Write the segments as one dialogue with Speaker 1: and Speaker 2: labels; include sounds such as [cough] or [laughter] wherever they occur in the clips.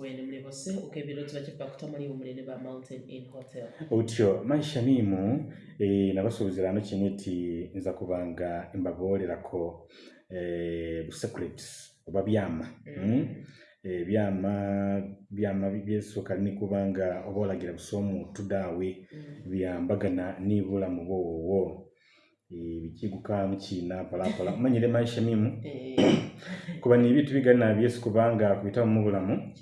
Speaker 1: Wewe mle hose ukebero tubaje kwakuta muri umurene ba Mountain Inn Hotel. Utyo maisha nimu e, eh, nabasubizira no kiniti nza kubanga imbaborera ko eh secrets oba byama. Mm. Hmm? Eh, byama byama byesuka ni kubanga obolagira busomu tudawe mm. byambagana nibula mu bowo. ebikigukaa mukiina palapala manyire maisha mimu eh. kuba nibintu bigana byesu kubanga kuyitamu mubulamu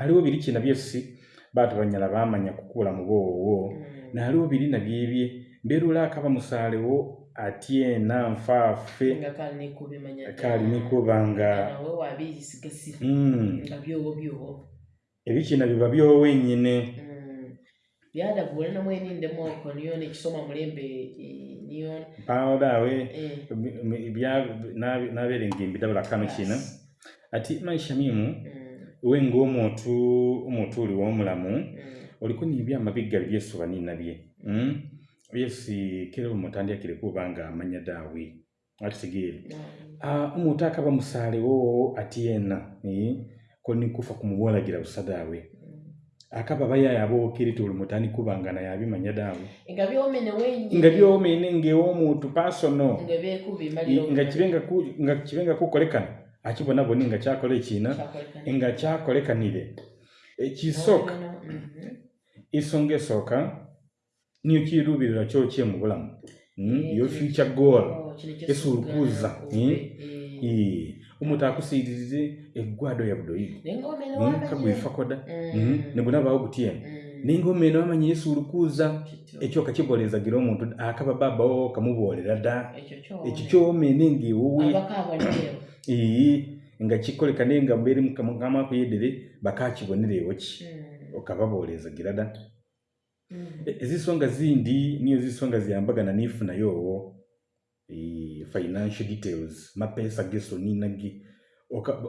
Speaker 1: aliwo biri kina byesi batu banyala bamanya kukula mubowowo mm. naliwo biri nabyebye mberula akaba musalewo atye nanfaffe kalinikubanga ebikina biba mm. byowo wenyine mm. byadavula namwe nindemu okwo niyo ni nekisoma mulembe niyo pao dawe eh. na naberenga embidabula kano kino ati maisha mimu mm. we ngaomuntu omuntu oli womulamu mm. oliko nebyama biggali byesuba ninabye yesu mm. kera omutandikire kuba nga amanya daawe atutegeere ah, omuntu akaba musaalewo ati yenna eh, ko nikufa gira busa daawe akaba bayaye abookirita olumu tandikuba nga naye abimanya daawe nga byomene ng'ew'omuntu pasono nga kibe nga kukolekana akibonabone nga kyakola ekiina nga kyakolekanire ekisooka ensonga mhm. esooka niyo kiruubirira kyokye mu bulamu hmm? yo future goal oh, esulukuza omuntu akusiirize eggwado yabudoyigakagwefakoda hmm? hmm. hmm? nebunabawo gutyen nengoma eno amanyi yesu olukuuza ekyoka kibolezagira omuntu akaba babawo kamubolera dda ekyo kyomene ngaewowe [clears throat] nga kikoleka naye nga mbeere mukamakuyedere bakakibonerewo ki okababolezagira dda e, ezisonga zindi niyo zisonga ziyambagana nifunayo owo Eh, financial details mapesa geso ninagi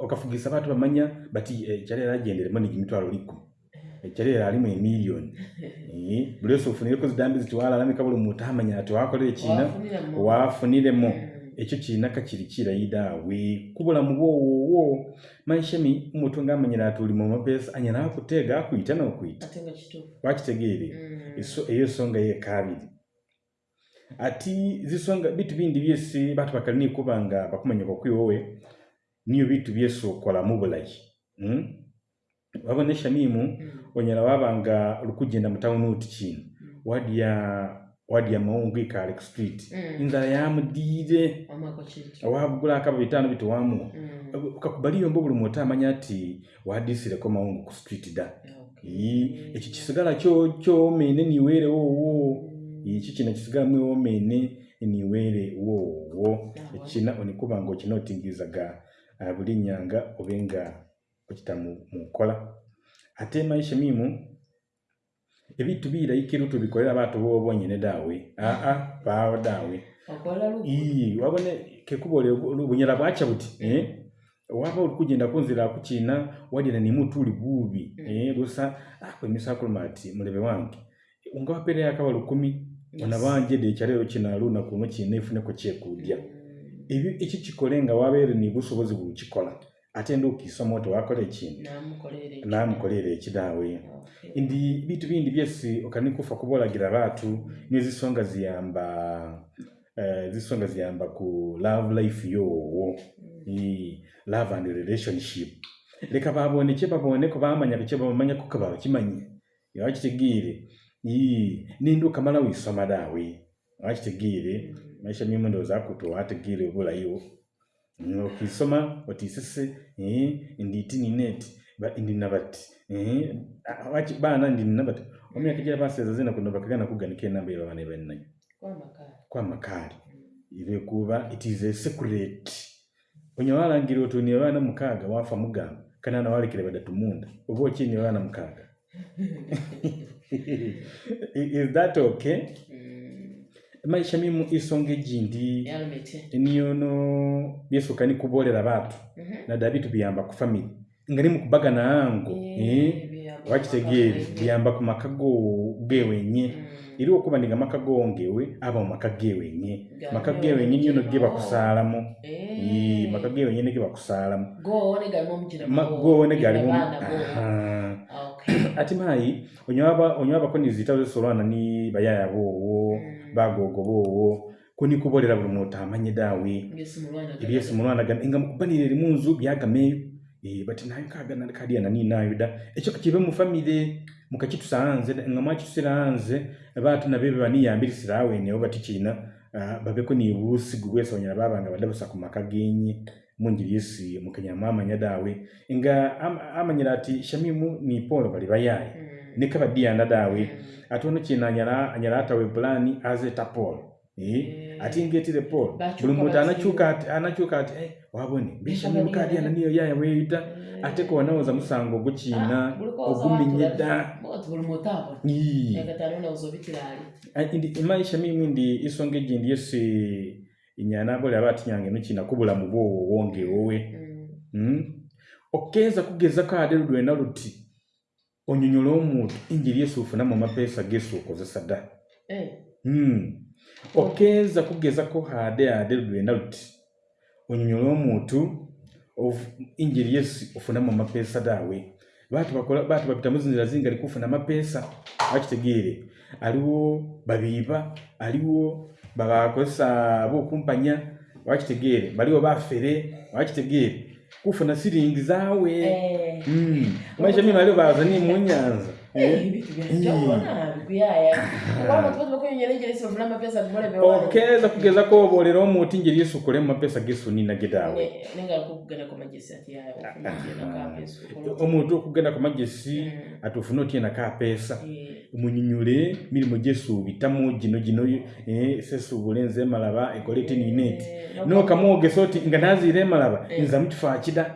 Speaker 1: okafugisa oka abantu bamanya but ekyalera eh, agenderemu nigi mitwalo liku ekyalera eh, alimu emillion buli wesi ofunireko zidambi zitiwalalamika buli muntu amanya ati wakolere kina wafuniremu ekyo kiina kakiri kirayida awe kubulamu bwowowo manshemi omuntu nga amanyire ati olimu mapesa anyanaakutega akwita nokwita wakitegeere mm. eyo ensonga yekabiri ati zisonga bitu bindi byesi bantu bakali nikuba nga bakumanyaka okwiwowe niyo bitu byesi okola mubulayi hmm? wabona eshamimu hmm. onyala wabanga olikugenda mutawuni oti kinu hmm. wadi ya wadi ya mawungu ikale street mm. inzala yamudiire wagula akaba bitano bitu wamu mm. ukakubaliyo mbu buli muntu amanya ati wadisireko mawungu ku street da okay. ekyo kisigala kyomene niweerewoowo mm. Ichi china chisigamu omene niwele uo uo. China onikuba ngo chino tingiza ga abuli ah, nyanga ovenga kuchita mkola. Ate maisha mimu, evi tubi ila ikiru tubi kwa batu uo uo njene dawe. Aa, pao dawe. Wakola lukuti. Iyi, wakone kekubo lukuti. Unyela wacha buti. Mm. Eh? Wapa ulikuji nda kunzi la kuchina, wadi na nimu tuli bubi. Mm. Eh, dosa, ah, kwa imisa kulumati, mlewe wangi. ungawapere akaba lukumi yes. onabangede ekyaleero kino alunaku no kyina efuneko kyekudya mm. eki kikole nga wabeere nibusobozi buli kikola ate ndiokisoma oti wakola ekintu namukolere ekidaawe ndi bintu bindi byesi okanikufa kubolagira baatu nezisonga ziyamba eh, zisonga ziyamba ku love life yoowo mm. love and relationship leka baboneke baboneko bamanya bekyebamanyako kabaakimanye ewakitegiire Ii, iyi ninduka mala wisoma dawe gire, maisha mimo ndo za gire ugula iyo. Ndo kisoma, ndi neti, nabati. zakutowa ategere obulayiwo okwisoma oti isese nditi nineti ndina bati baana ndina bati omyaka gyera baseza zina kuno bakagana Kwa makari. Kwa makari. kwamakaali kuwa, it is a secret Kwenye wala angiri watu ni wana mkaga, wafa mugamba kanana walekere badatu munda oba okini abaana mukaaga [laughs] [laughs] is that okay mm. maisha mimu isonge jindi niono yesu kani kubolera batu mm-hmm. na dabi tubiyamba ku famili nga nimukubaga na angu wakitegeri eh? biyamba ku maka go gewenye mm. iri okuba ndi gamaka gongewe aba mumaka gewenye maka gewenye niono gebakusaalamu eh. maka gewenye nigebakusaalamu gowone galimu [coughs] ati mayi onywaba koni zita zesolwana ni bayaya bowo mm. bagogo bowo kunikubolera buli muntu amanye dawe ebyesu mulwanagana enga mukubanire erimu nzu byagameyo eh, bati nayo kagana kadianani nayo da ekyo kibe mufamire mukakitusa hanze nga mwakitusira hanze batu nabyo bebaniyambirisira awenewo bati kina ah, babeko nibusigu bwesi onyala babanga badabasa ku maka genye munjilisi mukanyama amanya dawe nga ama, ama nyirati shamimu ni polo bali bayaye mm. nikabadiyana dawe mm. atuno ono nyara anyala, anyala atawe bulani azeta polo e? mm. ati ngetire polo bulumuta anachuka anakyuka ati anakyuka ati eh, wabone mbeshamimu kadiyana niyo yaya weita mm. ate za musango ogukina ah, ogumi oguminyeda maisha mimu ndi ndi imaisha mimi isonga egindi yesi inyana boli abati nyange nuchi nakubula mubo wonge owe mm. mm. okeza eh. hmm. kugeza ko ade lwena luti onyonyolo omuntu injili yesu ufuna mu mapesa gesu okozesa da eh. mm. okeza kugeza ko hade ade lwena luti onyonyolo omuntu of injili yesu ufuna mu mapesa dawe bantu bakola bantu babitamuzi nzira zingali kufuna mapesa akitegere aliwo babiba aliwo baba kosa bo kumpanya wachitegere bali oba fere wachitegere kufuna siringi zawe eh mmm maisha mimi bali oba zani munyanza okeeza kugezako obolera omuti nje lyesukole mumapesa gesu nina gedaawe omuntu okugenda ku magesi hmm. atufune otyenako apeesa eh. munyinyule mirimu gyesuubitamu gino gino eh, sesuubule nze emalaba ekole tininiti eh, nokamwogesa oti nga naziire emalaba nzamu kifaakida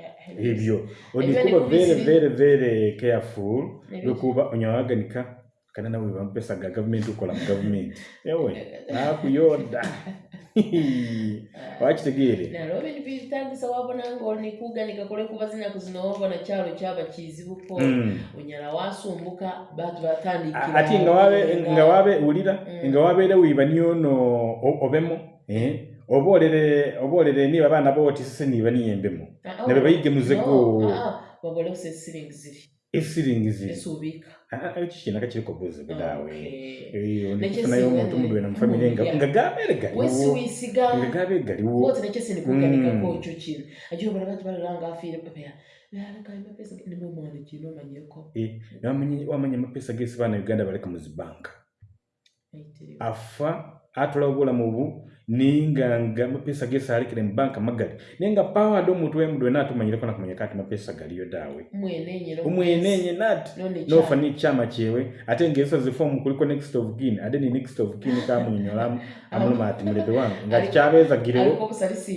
Speaker 1: hivyo nikuba very very very careful nokuba unyawaganika kana na nawe ga government ukora mu government yewe [laughs] [laughs] [laughs] na Na na Wacha sababu ngo ni kuga nalwo bintu bitandisa wabona ngaonikuganika na chalo zinowobona kyalo kyaba kizibuko mm. unyala wasumbuka bantu kila. ati ngawabe ngawabe ulira mm. ngawabe da wiba niyono obemo eh obolere obolere niba abana boti sese niba niyembemo ah, ah, nabe bayigemu oh, go ah, babole use siringi ziri esiringi ziri esubika ekikina kakiri kobuzi budawe nayo omuntu mudwe na mufamire nga nga gabere galiwo wisiga nga gabere galiwo wote nakyo sini kuganika ko cyo kino agiye bara bati baranga afire papera wamanya amapesa gesi baana uganda baleka mu zibanka afa atula obulamu bu ninga nga amapesa gese alekere mu banka magali naye nga paawo ade omuntu wemudwe natumanyireko nakumanyika ati mapesa galiyo daawe omwenenye nati nofa chama chewe ate ngaezo zifomu kuliko next of kin ade ni next of kin kamunyonyolamu [laughs] amuluma mati mulebe wangu nga tikyabezagirewo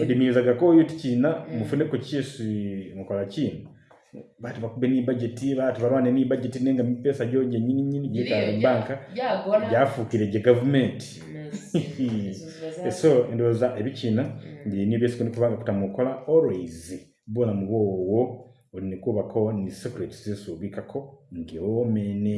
Speaker 1: odimiyizagako oyo mm. mufune mufuneko kyesu mukola chini batu bakube ni budget batu balwane ni budget nenga mipesa gyoje nyini nyini gyetaba banka gyafukire je government so endowooza ebikiina mm. nibyesigendi kubanga kutamukola always bona mubwowowo nikubako ni secret zesuubikako nti omene